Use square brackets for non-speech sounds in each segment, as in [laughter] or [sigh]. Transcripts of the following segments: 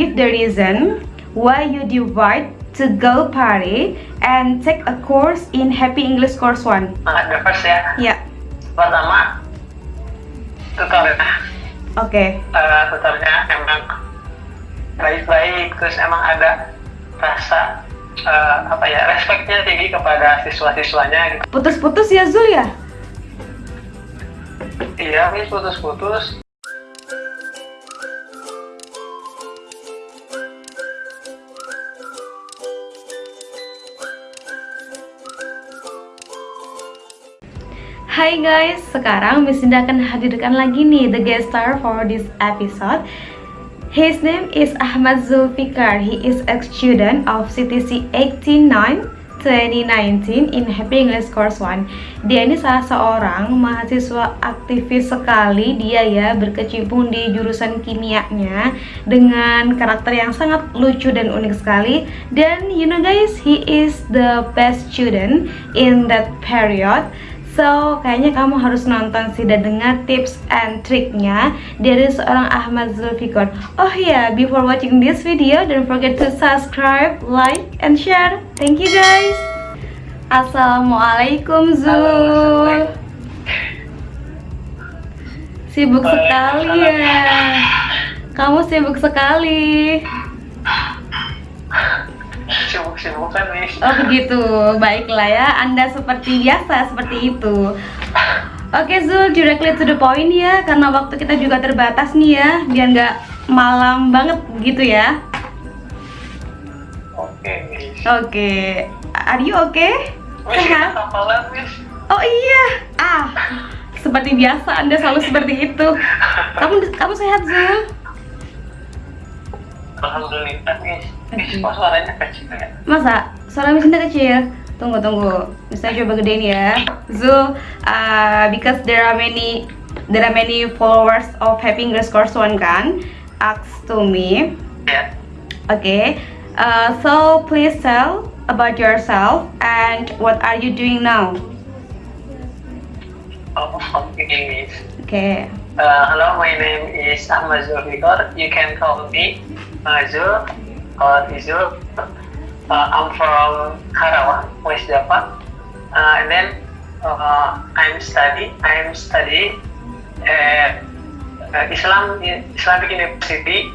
give the reason why you divide to go party and take a course in Happy English Course 1. Nah, the first ya. Ya, Pertama, tutornya. oke. Okay. Uh, tutornya emang baik-baik, terus emang ada rasa uh, apa ya respectnya tinggi kepada siswa-siswanya gitu. Putus-putus ya Zul ya? Iya, putus-putus. Hai guys, sekarang Miss Indah akan hadirkan lagi nih the guest star for this episode. His name is Ahmad Zulfikar. He is a student of CTC 89 2019 in Happy English Course 1 Dia ini salah seorang mahasiswa aktivis sekali. Dia ya berkecimpung di jurusan kimianya Dengan karakter yang sangat lucu dan unik sekali. Dan you know guys, he is the best student in that period So, kayaknya kamu harus nonton sih dan dengar tips and triknya dari seorang Ahmad Zulfikar. Oh ya, yeah, before watching this video, don't forget to subscribe, like, and share. Thank you guys. Assalamualaikum Zul. Sibuk sekali ya. Kamu sibuk sekali. Nih. Oh begitu, baiklah ya. Anda seperti biasa seperti itu. Oke Zul, directly to the point ya, karena waktu kita juga terbatas nih ya, biar nggak malam banget gitu ya. Oke. Oke, are you okay? Sehat? Oh iya, ah, seperti biasa Anda selalu seperti itu. Kamu kamu sehat Zul? Alhamdulillah. Miss, Oke. kok suaranya kecil ya? Masa? Suara Miss Indah kecil? Tunggu, tunggu. Bisa coba gedein ya. Zul, uh, because there are many there are many followers of Happy English Course One kan, asked to me. Ya. Okay, uh, so please tell about yourself and what are you doing now? Oh, Miss. Okay, Uh, hello, my name is Ahmad Zulfikar. You can call me uh, Zul Izul. Uh, I'm from Karawang, West Java. Uh, and then uh, I'm study. I'm study at uh, Islam Islamic University,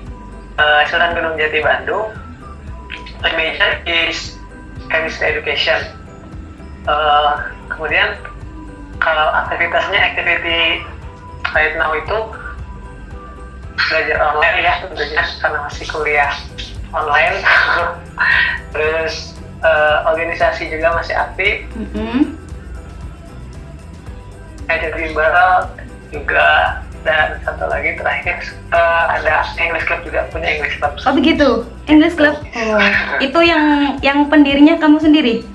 uh, Sultan Gunung Jati, Bandung. My major is chemistry education. Uh, kemudian kalau aktivitasnya aktiviti right now itu belajar online ya tentunya karena masih kuliah online [laughs] terus eh, organisasi juga masih aktif mm-hmm. ada bimbel juga dan satu lagi terakhir eh, ada English Club juga punya English Club oh begitu, English Club. Oh, itu yang yang pendirinya kamu sendiri?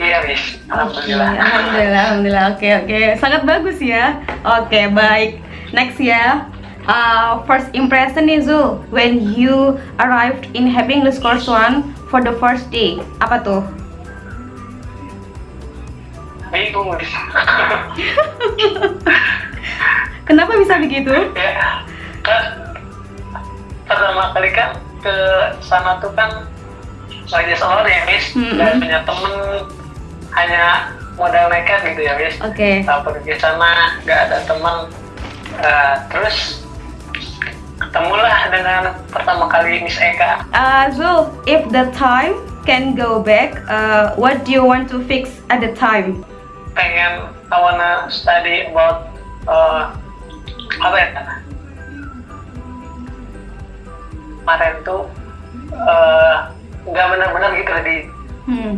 iya Oke, alhamdulillah alhamdulillah, alhamdulillah. Oke, oke, sangat bagus ya. Oke, baik. Next ya. Uh, first impression nih Zul, when you arrived in Happy English Course 1 for the first day, apa tuh? bingung [laughs] Kenapa bisa begitu? [laughs] ya kan pertama kali kan ke sana tuh kan lagi seorang ya bis Mm-mm. dan punya temen hanya modal nekat gitu ya bis Oke. Nah, pergi ke sana nggak ada teman Eh, terus ketemulah dengan pertama kali Miss Eka Uh, Zul, if the time can go back, uh, what do you want to fix at the time? pengen I wanna study about uh, apa ya kemarin tuh nggak benar-benar gitu di Hmm.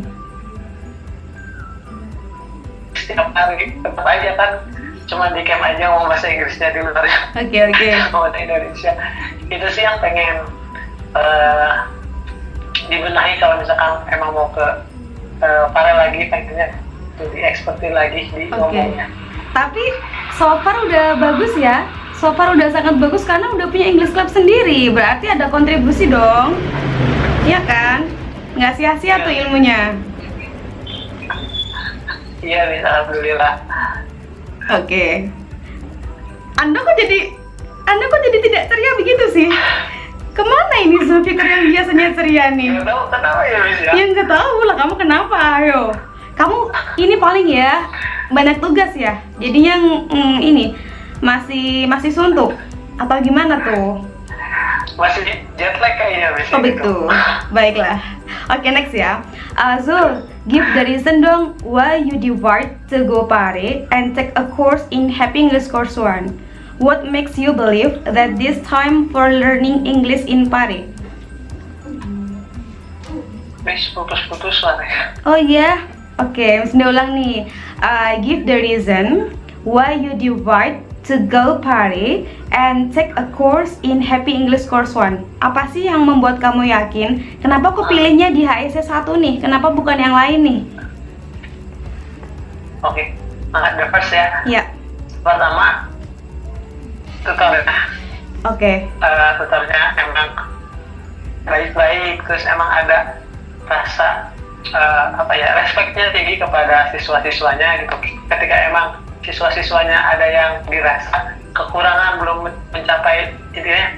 setiap hari tetap aja kan cuma di camp aja ngomong bahasa Inggrisnya di luar Oke, oke. [laughs] mau di Indonesia itu sih yang pengen eh, dibenahi kalau misalkan emang mau ke eh, para lagi pengennya tuh diekspertin lagi di Oke. ngomongnya Tapi so far udah bagus ya. So far udah sangat bagus karena udah punya English Club sendiri. Berarti ada kontribusi dong. Iya kan? Nggak sia-sia tuh ilmunya. iya bisa alhamdulillah Oke. Anda kok jadi Anda kok jadi tidak ceria begitu sih? Zulfikar yang biasanya ceria nih? Nggak tahu kenapa ya Miss ya? Ya nggak tahu lah kamu kenapa, ayo. Kamu ini paling ya banyak tugas ya. Jadinya mm, ini masih masih suntuk atau gimana tuh? Masih jet lag kayaknya Miss. Oh gitu. begitu. Baiklah. Oke next ya. Uh, Zul, give the reason dong why you divide to go Pare and take a course in Happy English Course One. What makes you believe that this time for learning English in Pare? Miss putus-putus lah ya. Oh iya, oke, mesti ulang nih. Uh, give the reason why you divide to go Pare and take a course in Happy English Course One. Apa sih yang membuat kamu yakin? Kenapa kok pilihnya di HSC 1 nih? Kenapa bukan yang lain nih? Oke, nah, the first ya. Ya, Pertama, tutornya. oke. Eh, tutornya emang baik-baik, terus emang ada rasa eh, apa ya respectnya tinggi kepada siswa-siswanya gitu. Ketika emang siswa-siswanya ada yang dirasa kekurangan belum men- mencapai intinya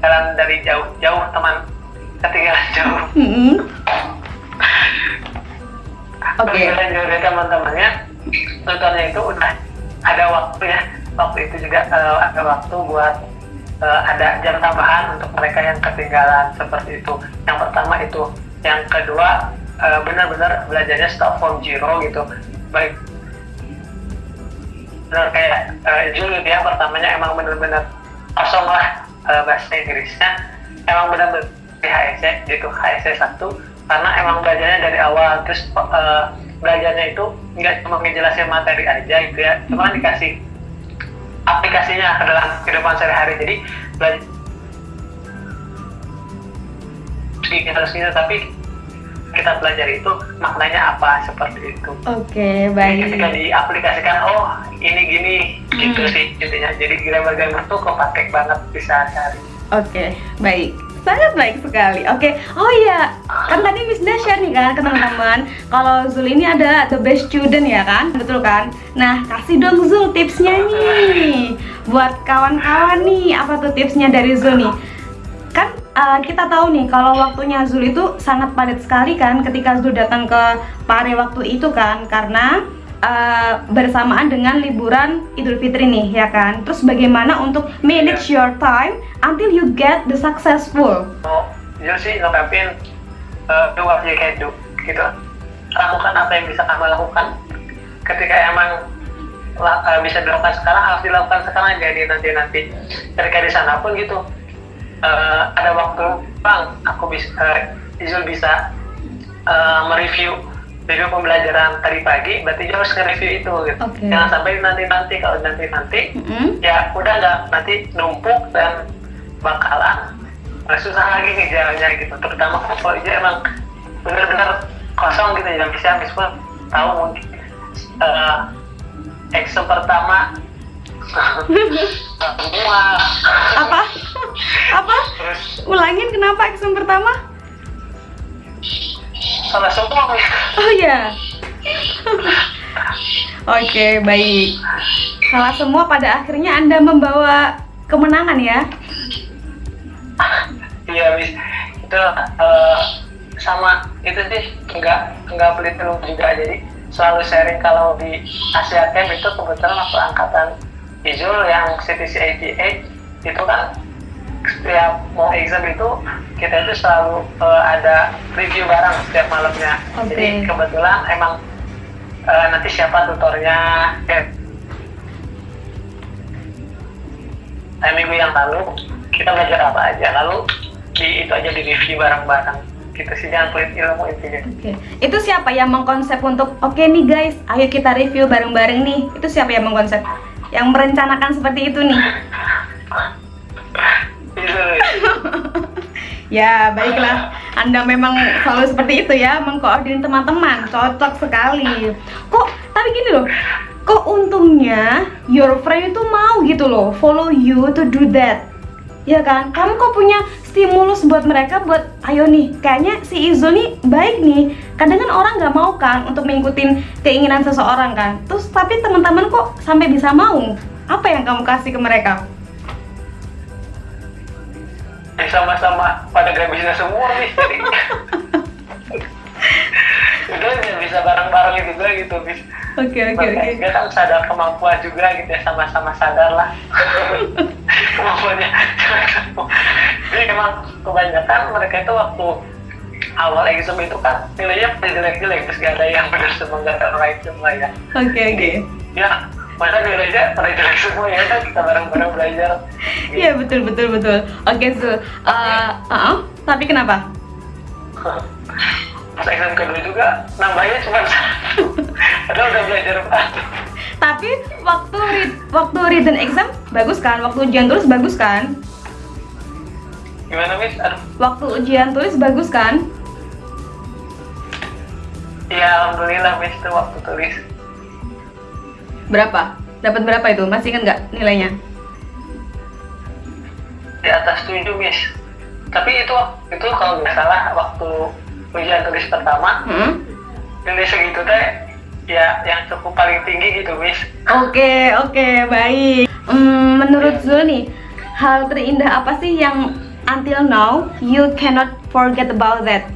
jalan dari jauh-jauh teman ketinggalan [laughs] jauh. Mm-mm. Oke. Kemudian juga dari teman-temannya tutornya itu udah ada waktu ya waktu itu juga eh, ada waktu buat eh, ada jam tambahan untuk mereka yang ketinggalan seperti itu yang pertama itu yang kedua eh, benar-benar belajarnya start from zero gitu baik benar kayak uh, Jul dia pertamanya emang benar-benar kosong lah eh, bahasa Inggrisnya. Emang benar-benar di HSC gitu HSC satu. Karena emang belajarnya dari awal terus eh, belajarnya itu nggak cuma ngejelasin materi aja gitu ya cuma dikasih aplikasinya ke dalam kehidupan sehari-hari. Jadi belajar harus gitu tapi kita belajar itu maknanya apa seperti itu Oke, jadi ketika baik. diaplikasikan oh ini gini gitu Hmm. sih intinya jadi grammar-grammar tuh kepake banget bisa sehari Oke, baik. Sangat baik sekali. Oke. Oh iya, kan tadi Miss Dah share nih kan ke teman-teman kalau Zul ini ada the best student ya kan? Betul kan? Nah, kasih dong Zul tipsnya nih buat kawan-kawan nih. Apa tuh tipsnya dari Zul nih? Kan uh, kita tahu nih kalau waktunya Zul itu sangat padat sekali kan ketika Zul datang ke Pare waktu itu kan karena uh, bersamaan dengan liburan Idul Fitri nih ya kan. Terus bagaimana untuk manage your time until you get the successful. mau jujur sih ngungkapin uh, can do gitu. Lakukan apa yang bisa kamu lakukan. Ketika emang la- uh, bisa dilakukan sekarang harus dilakukan sekarang jadi nanti nanti ketika di sana pun gitu uh, ada waktu bang aku bisa uh, Izul bisa uh, mereview review pembelajaran tadi pagi berarti dia harus nge-review itu gitu Oke. jangan sampai nanti nanti kalau nanti nanti Mm-mm. ya udah nggak nanti numpuk dan bakalan eh, susah lagi ngejarnya gitu terutama kalau dia emang benar-benar kosong gitu ya bisa meskipun tahu mungkin eh exam pertama semua Apa? Apa? Ulangin kenapa exam pertama? salah semua Oh ya. Oke, baik. Salah semua pada akhirnya Anda membawa kemenangan ya. iya bis itu eh, sama itu sih nggak nggak pelit juga jadi selalu sharing kalau di Asia Camp itu kebetulan waktu angkatan Izul yang CTC 88 itu kan setiap mau exam itu kita itu selalu eh, ada review bareng setiap malamnya Oke. jadi kebetulan emang eh, nanti siapa tutornya ya. Nah, minggu yang lalu kita belajar apa aja lalu di itu aja di review bareng-bareng gitu sih jangan pelit ilmu intinya Oke. Itu siapa yang mengkonsep untuk oke nih guys, ayo kita review bareng-bareng nih. Itu siapa yang mengkonsep? Yang merencanakan seperti itu nih. [laughs] Ya, baiklah. Anda memang selalu seperti itu ya, mengkoordinir teman-teman. Cocok sekali. Kok tapi gini loh. Kok untungnya your friend itu mau gitu loh, follow you to do that. Ya kan? Kamu kok punya stimulus buat mereka buat ayo nih, kayaknya si Izul nih baik nih. Kadang kan orang nggak mau kan untuk mengikuti keinginan seseorang kan. Terus tapi teman-teman kok sampai bisa mau? Apa yang kamu kasih ke mereka? ya sama-sama pada gak bisa semua nih jadi [laughs] udah bisa bareng-bareng juga gitu bis Oke oke oke. kan sadar kemampuan juga gitu ya sama-sama sadar lah [laughs] kemampuannya jadi emang kebanyakan mereka itu waktu awal exam itu kan nilainya pada jelek-jelek terus gak ada yang benar semua gak ada right semua ya Oke oke. ya masa nilainya pada jelek semua ya kan kita bareng-bareng belajar Iya betul betul betul. Oke Zul. Uh, uh, tapi kenapa? pas exam kedua juga nambahnya cuma satu padahal udah belajar banget Tapi waktu read, waktu written exam bagus kan? Waktu ujian tulis bagus kan? gimana mis aduh Waktu ujian tulis bagus kan? ya alhamdulillah mis tuh waktu tulis Berapa? Dapat berapa itu? Masih ingat nggak nilainya? di atas tujuh mis tapi itu itu kalau nggak salah waktu ujian tulis pertama Hmm? nilai segitu teh ya yang cukup paling tinggi gitu mis Oke oke baik. Hmm, menurut Zul nih, hal terindah apa sih yang until now you cannot forget about that?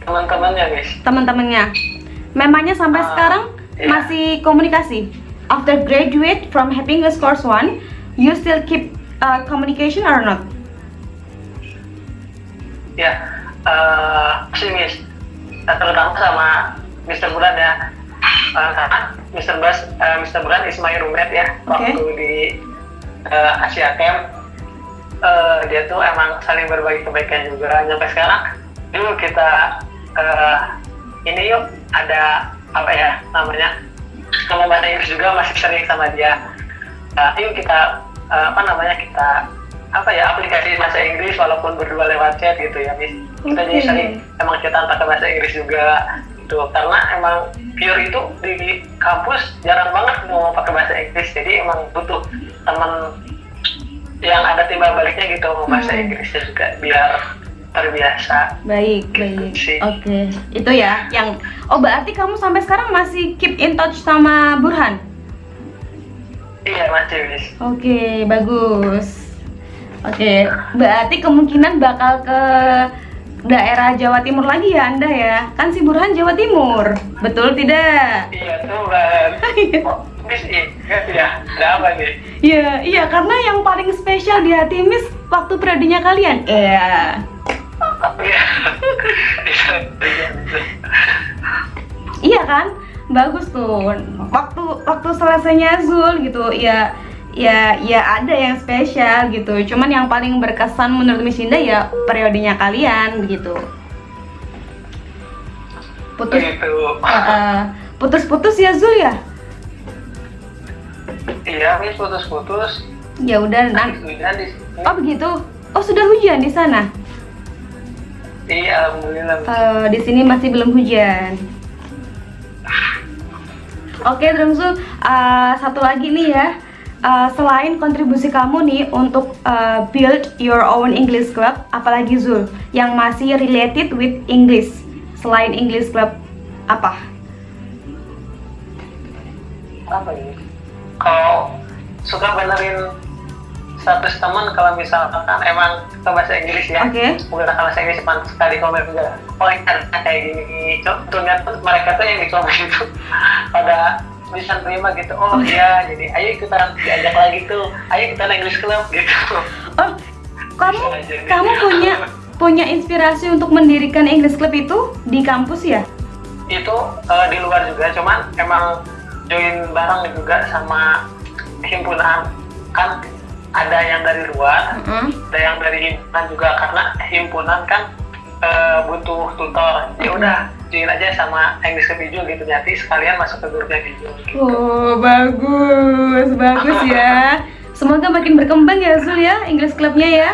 teman-temannya mis Teman-temannya, memangnya sampai Ah, sekarang iya. masih komunikasi? After graduate from Happy English Course 1, you still keep uh, communication or not? ya eh si mis Nah, terutama sama Mr. Bulan ya karena Mr. Bas eh, Mr. Bulan is my roommate ya Oke. waktu di eh, Asia Camp eh, dia tuh emang saling berbagi kebaikan juga sampai sekarang yuk kita eh, ini yuk ada apa ya namanya ngomong bahasa Inggris juga masih sering sama dia Nah, yuk kita eh, apa namanya kita apa ya aplikasi bahasa Inggris walaupun berdua lewat chat gitu ya mis kita jadi Oke. sering emang kita pakai bahasa Inggris juga gitu karena emang pure itu di kampus jarang banget mau pakai bahasa Inggris jadi emang butuh teman yang ada timbal baliknya gitu mau bahasa Hmm. Inggrisnya juga biar terbiasa Baik, Gitu baik. Oke, itu ya yang Oh, berarti kamu sampai sekarang masih keep in touch sama Burhan? iya masih Oke, bagus. Oke, berarti kemungkinan bakal ke daerah Jawa Timur lagi ya Anda ya? Kan si Burhan Jawa Timur, betul tidak? iya tuh mis [laughs] iya ya apa nih Iya, iya karena yang paling spesial di hati Miss waktu periodenya kalian. Iya. iya. Iya kan? Bagus tuh. Waktu waktu selesainya Zul gitu, ya ya ya ada yang spesial gitu. Cuman yang paling berkesan menurut Miss Indah ya periodenya kalian begitu. Putus putus-putus ya Zul ya? iya mis putus-putus Ya udah nan- hujan di sini Oh begitu. Oh sudah hujan di sana? iya alhamdulillah. Eh, di sini masih belum hujan. Oke, Drumsul, eh, satu lagi nih ya. Eh, selain kontribusi kamu nih untuk eh, build your own English club, apalagi Zul yang masih related with English. Selain English club apa? apa ini kalau suka benerin status teman kalau misalkan emang ke bahasa Inggris ya Oke. menggunakan bahasa Inggris cuma sekali komen juga oh ini karena kayak gini gini contohnya tuh mereka tuh yang di komen itu [laughs] pada bisa terima gitu. Oh iya jadi ayo ikutan diajak lagi tuh. Ayo kita English Club gitu. Oh, kamu aja. kamu punya punya inspirasi untuk mendirikan English club itu di kampus ya? itu eh, di luar juga. Cuman emang join bareng juga sama himpunan. Kan ada yang dari luar Mm-mm. ada yang dari himpunan juga. Karena himpunan kan eh, butuh tutor. Ya udah join aja sama English Hijau gitu nanti sekalian masuk ke grupnya Hijau gitu. Oh, bagus, bagus [laughs] ya. Semoga makin berkembang ya Zul ya, English clubnya ya.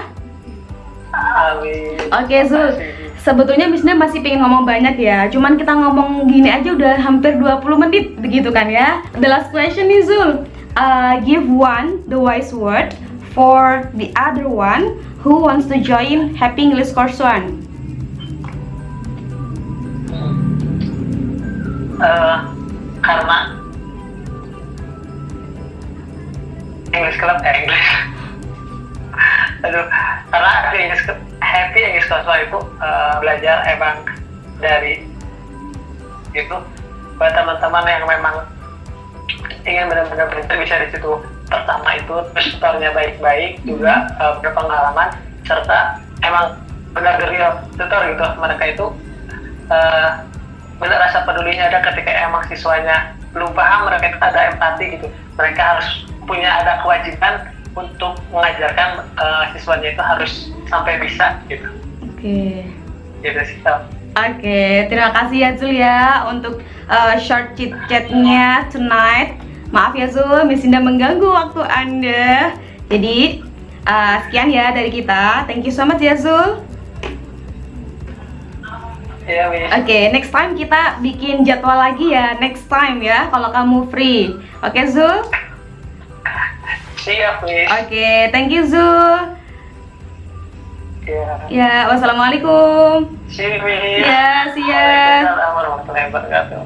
Amin. Oke Zul, sebetulnya Misna masih pengen ngomong banyak ya Cuman kita ngomong gini aja udah hampir 20 menit begitu kan ya The last question nih Zul Uh, Give one the wise word for the other one who wants to join Happy English Course One Eh, karena English Club eh English. [laughs] Karena aku Inggris happy Inggris casual itu uh, belajar emang dari itu. Buat teman-teman yang memang ingin benar-benar belajar bisa di situ pertama itu tutornya baik-baik juga uh, berpengalaman serta emang benar real tutor gitu mereka itu uh, benar rasa pedulinya ada ketika emang siswanya belum paham mereka ada empati gitu mereka harus punya ada kewajiban untuk mengajarkan uh, siswanya itu harus sampai bisa gitu oke okay. gitu sih Oke, okay, terima kasih ya Zul ya untuk uh, short chit chatnya tonight. Maaf ya Zul, Misinda mengganggu waktu Anda. Jadi uh, sekian ya dari kita. Thank you so much ya Zul. Iya, Oke, okay, next time kita bikin jadwal lagi ya. Next time ya, kalau kamu free. Oke, okay, Zul? Siap. Oke, okay, thank you, Zul. Ya. Ya, wassalamualaikum. See you, Ya, see. Waalaikumsalam warahmatullahi wabarakatuh.